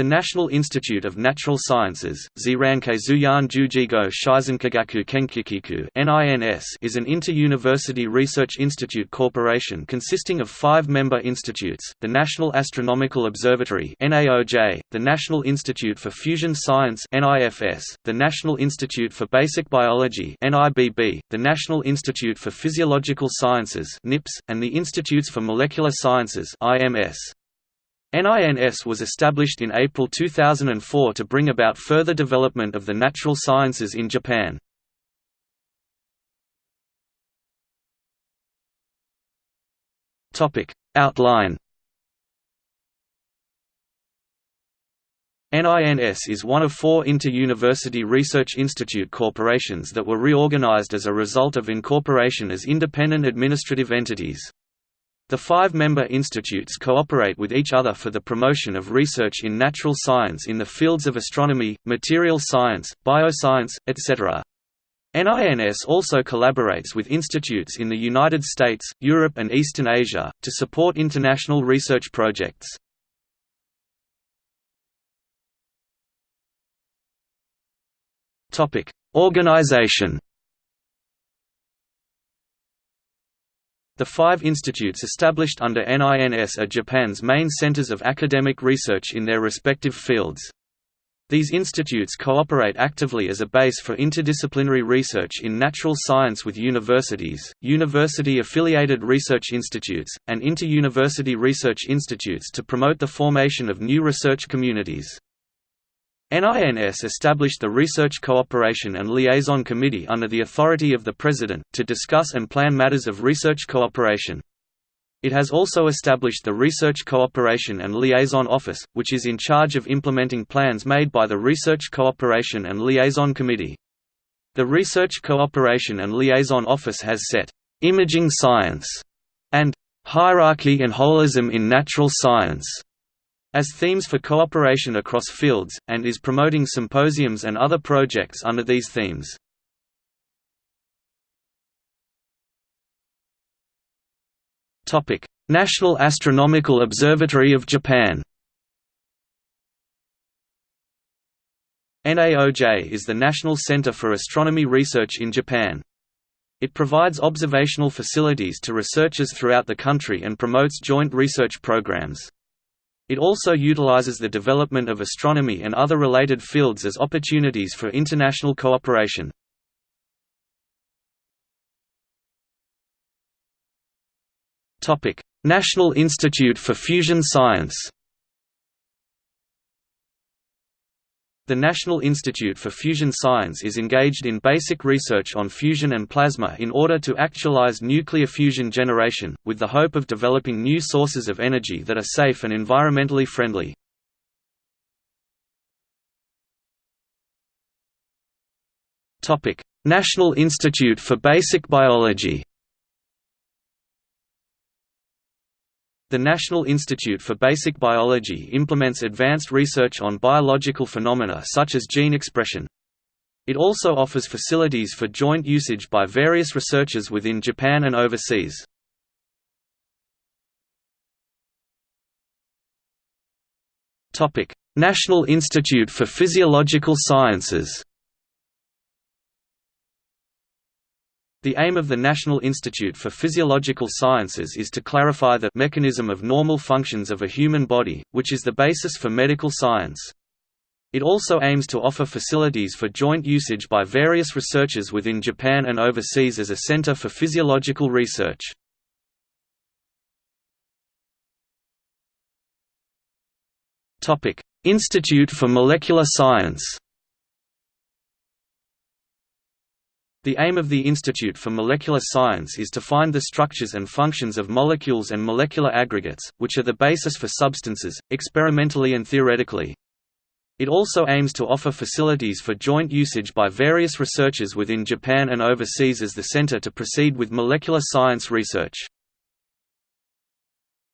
The National Institute of Natural Sciences Zuyan Jujigo Kenkikiku NINS is an inter-university research institute corporation consisting of five member institutes, the National Astronomical Observatory the National Institute for Fusion Science the National Institute for Basic Biology the National Institute for Physiological Sciences and the Institutes for Molecular Sciences. NINS was established in April 2004 to bring about further development of the natural sciences in Japan. Outline NINS is one of four inter-university research institute corporations that were reorganized as a result of incorporation as independent administrative entities. The five member institutes cooperate with each other for the promotion of research in natural science in the fields of astronomy, material science, bioscience, etc. NINS also collaborates with institutes in the United States, Europe and Eastern Asia, to support international research projects. Organization The five institutes established under NINS are Japan's main centers of academic research in their respective fields. These institutes cooperate actively as a base for interdisciplinary research in natural science with universities, university-affiliated research institutes, and inter-university research institutes to promote the formation of new research communities. NINS established the Research Cooperation and Liaison Committee under the authority of the President, to discuss and plan matters of research cooperation. It has also established the Research Cooperation and Liaison Office, which is in charge of implementing plans made by the Research Cooperation and Liaison Committee. The Research Cooperation and Liaison Office has set, "...imaging science", and "...hierarchy and holism in natural science", as themes for cooperation across fields, and is promoting symposiums and other projects under these themes. National Astronomical Observatory of Japan NAOJ is the National Center for Astronomy Research in Japan. It provides observational facilities to researchers throughout the country and promotes joint research programs. It also utilizes the development of astronomy and other related fields as opportunities for international cooperation. National Institute for Fusion Science The National Institute for Fusion Science is engaged in basic research on fusion and plasma in order to actualize nuclear fusion generation, with the hope of developing new sources of energy that are safe and environmentally friendly. National Institute for Basic Biology The National Institute for Basic Biology implements advanced research on biological phenomena such as gene expression. It also offers facilities for joint usage by various researchers within Japan and overseas. National Institute for Physiological Sciences The aim of the National Institute for Physiological Sciences is to clarify the mechanism of normal functions of a human body, which is the basis for medical science. It also aims to offer facilities for joint usage by various researchers within Japan and overseas as a center for physiological research. Institute for Molecular Science The aim of the Institute for Molecular Science is to find the structures and functions of molecules and molecular aggregates, which are the basis for substances, experimentally and theoretically. It also aims to offer facilities for joint usage by various researchers within Japan and overseas as the center to proceed with molecular science research.